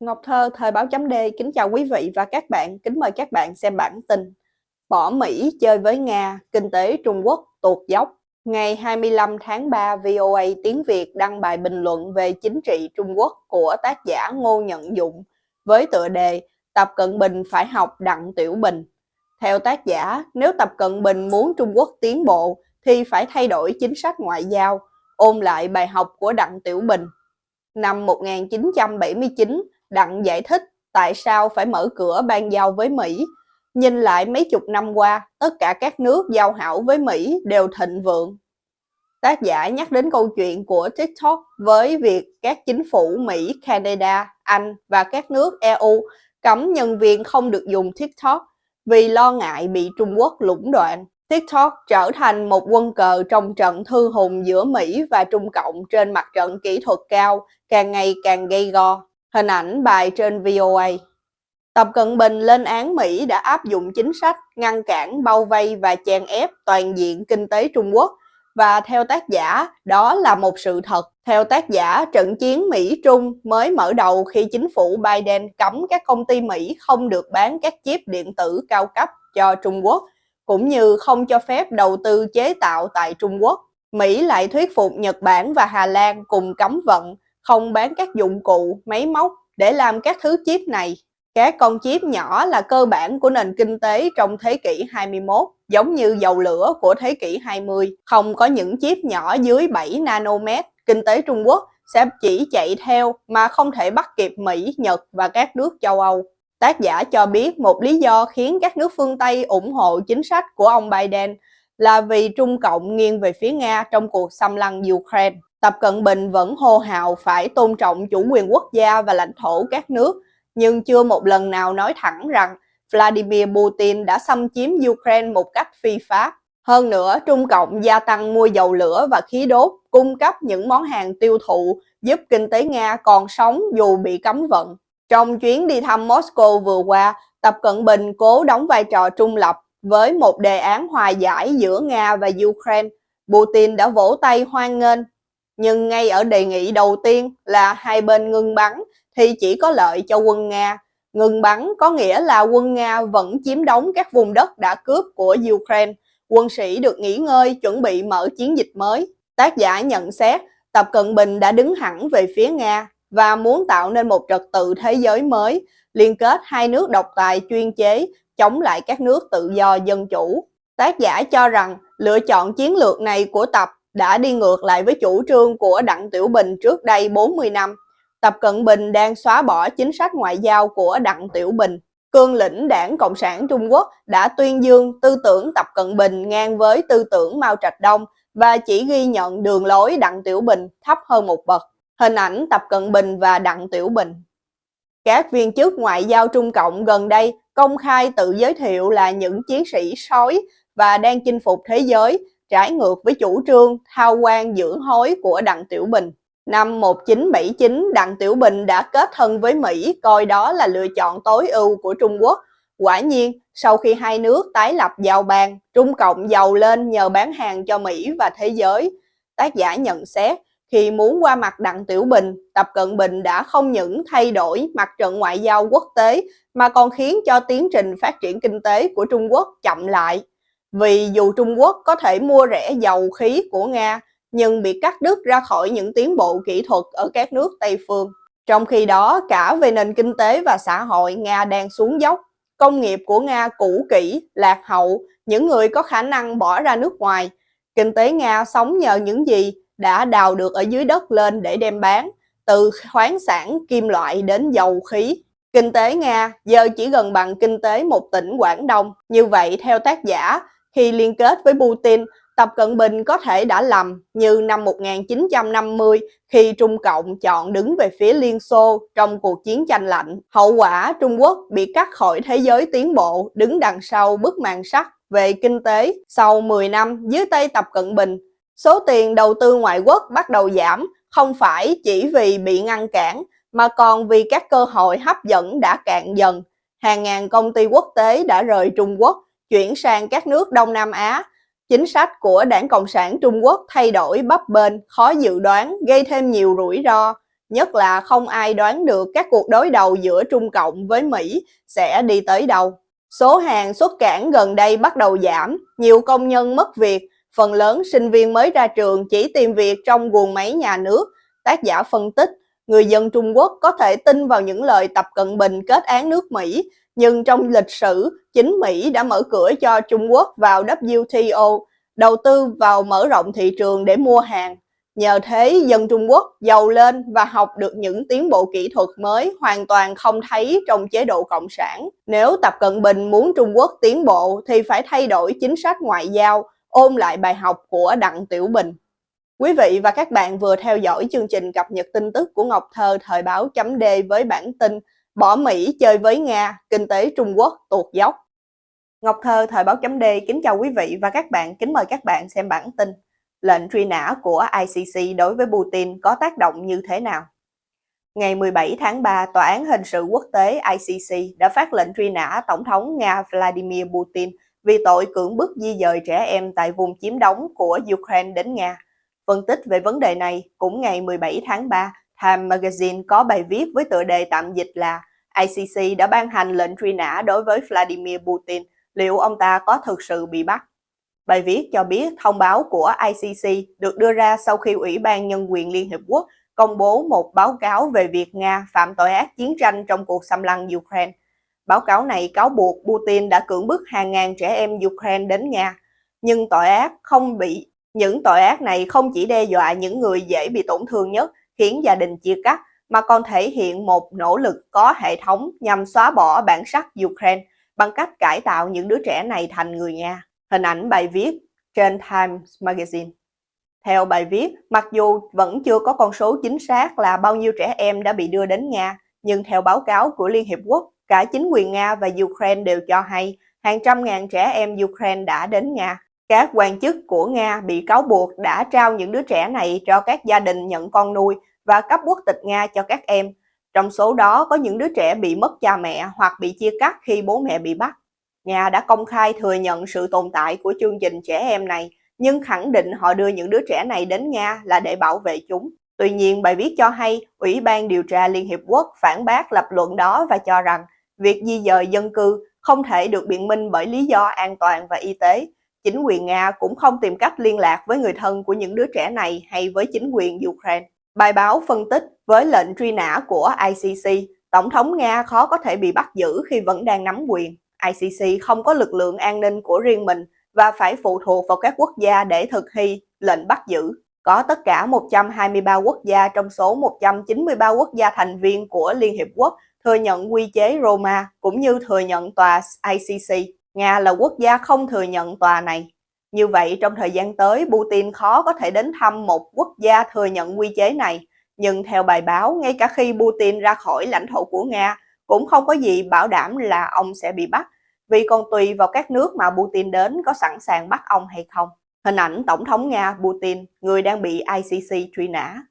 Ngọc Thơ, Thời báo chấm D, kính chào quý vị và các bạn, kính mời các bạn xem bản tin. Bỏ Mỹ chơi với Nga, kinh tế Trung Quốc tuột dốc. Ngày 25 tháng 3, VOA tiếng Việt đăng bài bình luận về chính trị Trung Quốc của tác giả Ngô Nhận Dụng với tựa đề Tập Cận Bình phải học Đặng Tiểu Bình. Theo tác giả, nếu Tập Cận Bình muốn Trung Quốc tiến bộ thì phải thay đổi chính sách ngoại giao, ôn lại bài học của Đặng Tiểu Bình. Năm 1979, Đặng giải thích tại sao phải mở cửa ban giao với Mỹ. Nhìn lại mấy chục năm qua, tất cả các nước giao hảo với Mỹ đều thịnh vượng. Tác giả nhắc đến câu chuyện của TikTok với việc các chính phủ Mỹ, Canada, Anh và các nước EU cấm nhân viên không được dùng TikTok vì lo ngại bị Trung Quốc lũng đoạn. TikTok trở thành một quân cờ trong trận thư hùng giữa Mỹ và Trung Cộng trên mặt trận kỹ thuật cao, càng ngày càng gây go. Hình ảnh bài trên VOA. Tập Cận Bình lên án Mỹ đã áp dụng chính sách ngăn cản, bao vây và chèn ép toàn diện kinh tế Trung Quốc và theo tác giả, đó là một sự thật. Theo tác giả, trận chiến Mỹ-Trung mới mở đầu khi chính phủ Biden cấm các công ty Mỹ không được bán các chip điện tử cao cấp cho Trung Quốc, cũng như không cho phép đầu tư chế tạo tại Trung Quốc. Mỹ lại thuyết phục Nhật Bản và Hà Lan cùng cấm vận, không bán các dụng cụ, máy móc để làm các thứ chip này. Các con chip nhỏ là cơ bản của nền kinh tế trong thế kỷ 21, giống như dầu lửa của thế kỷ 20. Không có những chip nhỏ dưới 7 nanomet, kinh tế Trung Quốc sẽ chỉ chạy theo mà không thể bắt kịp Mỹ, Nhật và các nước châu Âu. Tác giả cho biết một lý do khiến các nước phương Tây ủng hộ chính sách của ông Biden là vì Trung Cộng nghiêng về phía Nga trong cuộc xâm lăng Ukraine. Tập Cận Bình vẫn hô hào phải tôn trọng chủ quyền quốc gia và lãnh thổ các nước, nhưng chưa một lần nào nói thẳng rằng Vladimir Putin đã xâm chiếm Ukraine một cách phi pháp. Hơn nữa, Trung Cộng gia tăng mua dầu lửa và khí đốt, cung cấp những món hàng tiêu thụ giúp kinh tế Nga còn sống dù bị cấm vận. Trong chuyến đi thăm Moscow vừa qua, Tập Cận Bình cố đóng vai trò trung lập với một đề án hòa giải giữa Nga và Ukraine. Putin đã vỗ tay hoan nghênh nhưng ngay ở đề nghị đầu tiên là hai bên ngưng bắn thì chỉ có lợi cho quân Nga. Ngừng bắn có nghĩa là quân Nga vẫn chiếm đóng các vùng đất đã cướp của Ukraine. Quân sĩ được nghỉ ngơi chuẩn bị mở chiến dịch mới. Tác giả nhận xét Tập Cận Bình đã đứng hẳn về phía Nga và muốn tạo nên một trật tự thế giới mới, liên kết hai nước độc tài chuyên chế chống lại các nước tự do dân chủ. Tác giả cho rằng lựa chọn chiến lược này của Tập đã đi ngược lại với chủ trương của Đặng Tiểu Bình trước đây 40 năm. Tập Cận Bình đang xóa bỏ chính sách ngoại giao của Đặng Tiểu Bình. Cương lĩnh đảng Cộng sản Trung Quốc đã tuyên dương tư tưởng Tập Cận Bình ngang với tư tưởng Mao Trạch Đông và chỉ ghi nhận đường lối Đặng Tiểu Bình thấp hơn một bậc. Hình ảnh Tập Cận Bình và Đặng Tiểu Bình Các viên chức ngoại giao Trung Cộng gần đây công khai tự giới thiệu là những chiến sĩ sói và đang chinh phục thế giới trái ngược với chủ trương thao quan dưỡng hối của Đặng Tiểu Bình. Năm 1979, Đặng Tiểu Bình đã kết thân với Mỹ, coi đó là lựa chọn tối ưu của Trung Quốc. Quả nhiên, sau khi hai nước tái lập giao bang Trung Cộng giàu lên nhờ bán hàng cho Mỹ và thế giới. Tác giả nhận xét, khi muốn qua mặt Đặng Tiểu Bình, Tập Cận Bình đã không những thay đổi mặt trận ngoại giao quốc tế mà còn khiến cho tiến trình phát triển kinh tế của Trung Quốc chậm lại. Vì dù Trung Quốc có thể mua rẻ dầu khí của Nga, nhưng bị cắt đứt ra khỏi những tiến bộ kỹ thuật ở các nước Tây phương. Trong khi đó, cả về nền kinh tế và xã hội, Nga đang xuống dốc. Công nghiệp của Nga cũ kỹ, lạc hậu, những người có khả năng bỏ ra nước ngoài. Kinh tế Nga sống nhờ những gì đã đào được ở dưới đất lên để đem bán, từ khoáng sản, kim loại đến dầu khí. Kinh tế Nga giờ chỉ gần bằng kinh tế một tỉnh Quảng Đông. Như vậy, theo tác giả, khi liên kết với Putin, Tập Cận Bình có thể đã lầm như năm 1950 khi Trung Cộng chọn đứng về phía Liên Xô trong cuộc chiến tranh lạnh. Hậu quả Trung Quốc bị cắt khỏi thế giới tiến bộ đứng đằng sau bức màn sắt về kinh tế. Sau 10 năm dưới tay Tập Cận Bình, số tiền đầu tư ngoại quốc bắt đầu giảm không phải chỉ vì bị ngăn cản mà còn vì các cơ hội hấp dẫn đã cạn dần. Hàng ngàn công ty quốc tế đã rời Trung Quốc chuyển sang các nước Đông Nam Á. Chính sách của Đảng Cộng sản Trung Quốc thay đổi bấp bênh, khó dự đoán, gây thêm nhiều rủi ro. nhất là không ai đoán được các cuộc đối đầu giữa Trung Cộng với Mỹ sẽ đi tới đâu. Số hàng xuất cảng gần đây bắt đầu giảm, nhiều công nhân mất việc, phần lớn sinh viên mới ra trường chỉ tìm việc trong guồng máy nhà nước. Tác giả phân tích, người dân Trung Quốc có thể tin vào những lời Tập Cận Bình kết án nước Mỹ, nhưng trong lịch sử, chính Mỹ đã mở cửa cho Trung Quốc vào WTO, đầu tư vào mở rộng thị trường để mua hàng. Nhờ thế, dân Trung Quốc giàu lên và học được những tiến bộ kỹ thuật mới hoàn toàn không thấy trong chế độ Cộng sản. Nếu Tập Cận Bình muốn Trung Quốc tiến bộ thì phải thay đổi chính sách ngoại giao, ôn lại bài học của Đặng Tiểu Bình. Quý vị và các bạn vừa theo dõi chương trình cập nhật tin tức của Ngọc Thơ thời báo chấm D với bản tin Bỏ Mỹ chơi với Nga, kinh tế Trung Quốc tuột dốc. Ngọc Thơ thời báo chấm D kính chào quý vị và các bạn, kính mời các bạn xem bản tin. Lệnh truy nã của ICC đối với Putin có tác động như thế nào? Ngày 17 tháng 3, Tòa án Hình sự Quốc tế ICC đã phát lệnh truy nã Tổng thống Nga Vladimir Putin vì tội cưỡng bức di dời trẻ em tại vùng chiếm đóng của Ukraine đến Nga. Phân tích về vấn đề này, cũng ngày 17 tháng 3, Time Magazine có bài viết với tựa đề tạm dịch là ICC đã ban hành lệnh truy nã đối với Vladimir Putin, liệu ông ta có thực sự bị bắt? Bài viết cho biết thông báo của ICC được đưa ra sau khi Ủy ban Nhân quyền Liên Hiệp Quốc công bố một báo cáo về việc Nga phạm tội ác chiến tranh trong cuộc xâm lăng Ukraine. Báo cáo này cáo buộc Putin đã cưỡng bức hàng ngàn trẻ em Ukraine đến Nga, nhưng tội ác không bị những tội ác này không chỉ đe dọa những người dễ bị tổn thương nhất, khiến gia đình chia cắt, mà còn thể hiện một nỗ lực có hệ thống nhằm xóa bỏ bản sắc Ukraine bằng cách cải tạo những đứa trẻ này thành người Nga. Hình ảnh bài viết trên Times Magazine. Theo bài viết, mặc dù vẫn chưa có con số chính xác là bao nhiêu trẻ em đã bị đưa đến Nga, nhưng theo báo cáo của Liên Hiệp Quốc, cả chính quyền Nga và Ukraine đều cho hay hàng trăm ngàn trẻ em Ukraine đã đến Nga. Các quan chức của Nga bị cáo buộc đã trao những đứa trẻ này cho các gia đình nhận con nuôi và cấp quốc tịch Nga cho các em. Trong số đó có những đứa trẻ bị mất cha mẹ hoặc bị chia cắt khi bố mẹ bị bắt. Nga đã công khai thừa nhận sự tồn tại của chương trình trẻ em này, nhưng khẳng định họ đưa những đứa trẻ này đến Nga là để bảo vệ chúng. Tuy nhiên, bài viết cho hay Ủy ban điều tra Liên Hiệp Quốc phản bác lập luận đó và cho rằng việc di dời dân cư không thể được biện minh bởi lý do an toàn và y tế. Chính quyền Nga cũng không tìm cách liên lạc với người thân của những đứa trẻ này hay với chính quyền Ukraine. Bài báo phân tích với lệnh truy nã của ICC, Tổng thống Nga khó có thể bị bắt giữ khi vẫn đang nắm quyền. ICC không có lực lượng an ninh của riêng mình và phải phụ thuộc vào các quốc gia để thực thi lệnh bắt giữ. Có tất cả 123 quốc gia trong số 193 quốc gia thành viên của Liên Hiệp Quốc thừa nhận quy chế Roma cũng như thừa nhận tòa ICC. Nga là quốc gia không thừa nhận tòa này. Như vậy, trong thời gian tới, Putin khó có thể đến thăm một quốc gia thừa nhận quy chế này. Nhưng theo bài báo, ngay cả khi Putin ra khỏi lãnh thổ của Nga, cũng không có gì bảo đảm là ông sẽ bị bắt, vì còn tùy vào các nước mà Putin đến có sẵn sàng bắt ông hay không. Hình ảnh Tổng thống Nga Putin, người đang bị ICC truy nã.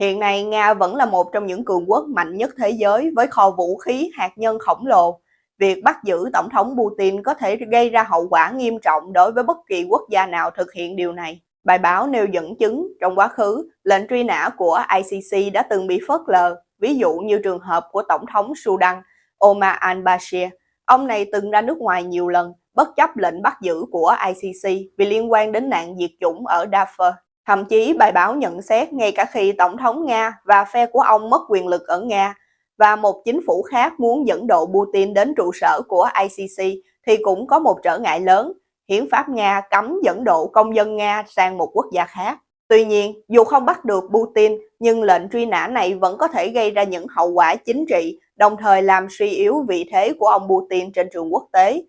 Hiện nay, Nga vẫn là một trong những cường quốc mạnh nhất thế giới với kho vũ khí hạt nhân khổng lồ. Việc bắt giữ Tổng thống Putin có thể gây ra hậu quả nghiêm trọng đối với bất kỳ quốc gia nào thực hiện điều này. Bài báo nêu dẫn chứng trong quá khứ, lệnh truy nã của ICC đã từng bị phớt lờ, ví dụ như trường hợp của Tổng thống Sudan Omar al-Bashir. Ông này từng ra nước ngoài nhiều lần, bất chấp lệnh bắt giữ của ICC vì liên quan đến nạn diệt chủng ở Darfur. Thậm chí bài báo nhận xét ngay cả khi Tổng thống Nga và phe của ông mất quyền lực ở Nga và một chính phủ khác muốn dẫn độ Putin đến trụ sở của ICC thì cũng có một trở ngại lớn. Hiến pháp Nga cấm dẫn độ công dân Nga sang một quốc gia khác. Tuy nhiên, dù không bắt được Putin, nhưng lệnh truy nã này vẫn có thể gây ra những hậu quả chính trị, đồng thời làm suy yếu vị thế của ông Putin trên trường quốc tế.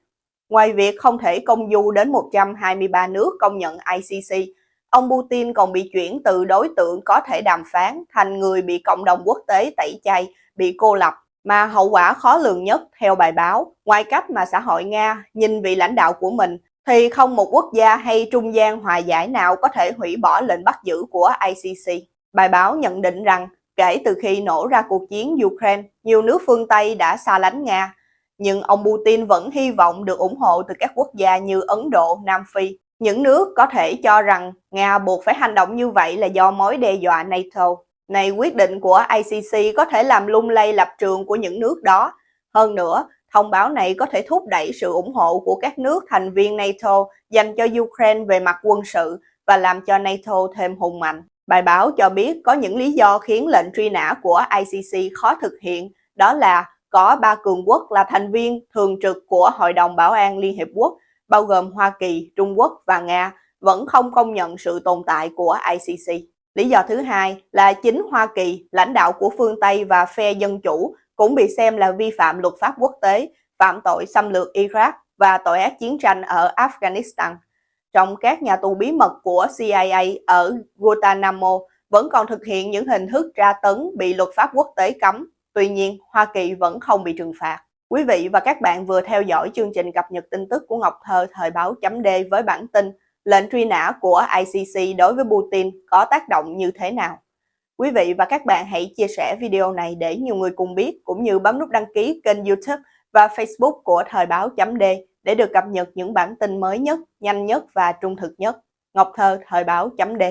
Ngoài việc không thể công du đến 123 nước công nhận ICC, ông Putin còn bị chuyển từ đối tượng có thể đàm phán thành người bị cộng đồng quốc tế tẩy chay, bị cô lập. Mà hậu quả khó lường nhất theo bài báo, ngoài cách mà xã hội Nga nhìn vị lãnh đạo của mình thì không một quốc gia hay trung gian hòa giải nào có thể hủy bỏ lệnh bắt giữ của ICC. Bài báo nhận định rằng kể từ khi nổ ra cuộc chiến Ukraine, nhiều nước phương Tây đã xa lánh Nga, nhưng ông Putin vẫn hy vọng được ủng hộ từ các quốc gia như Ấn Độ, Nam Phi. Những nước có thể cho rằng Nga buộc phải hành động như vậy là do mối đe dọa NATO. Này quyết định của ICC có thể làm lung lay lập trường của những nước đó. Hơn nữa, thông báo này có thể thúc đẩy sự ủng hộ của các nước thành viên NATO dành cho Ukraine về mặt quân sự và làm cho NATO thêm hùng mạnh. Bài báo cho biết có những lý do khiến lệnh truy nã của ICC khó thực hiện, đó là có ba cường quốc là thành viên thường trực của Hội đồng Bảo an Liên Hiệp Quốc, bao gồm Hoa Kỳ, Trung Quốc và Nga, vẫn không công nhận sự tồn tại của ICC. Lý do thứ hai là chính Hoa Kỳ, lãnh đạo của phương Tây và phe dân chủ cũng bị xem là vi phạm luật pháp quốc tế, phạm tội xâm lược Iraq và tội ác chiến tranh ở Afghanistan. Trong các nhà tù bí mật của CIA ở Guantanamo vẫn còn thực hiện những hình thức tra tấn bị luật pháp quốc tế cấm. Tuy nhiên, Hoa Kỳ vẫn không bị trừng phạt. Quý vị và các bạn vừa theo dõi chương trình cập nhật tin tức của Ngọc Thơ thời báo chấm D với bản tin lệnh truy nã của ICC đối với Putin có tác động như thế nào. Quý vị và các bạn hãy chia sẻ video này để nhiều người cùng biết, cũng như bấm nút đăng ký kênh youtube và facebook của Thời báo chấm D để được cập nhật những bản tin mới nhất, nhanh nhất và trung thực nhất. Ngọc Thơ, Thời báo chấm D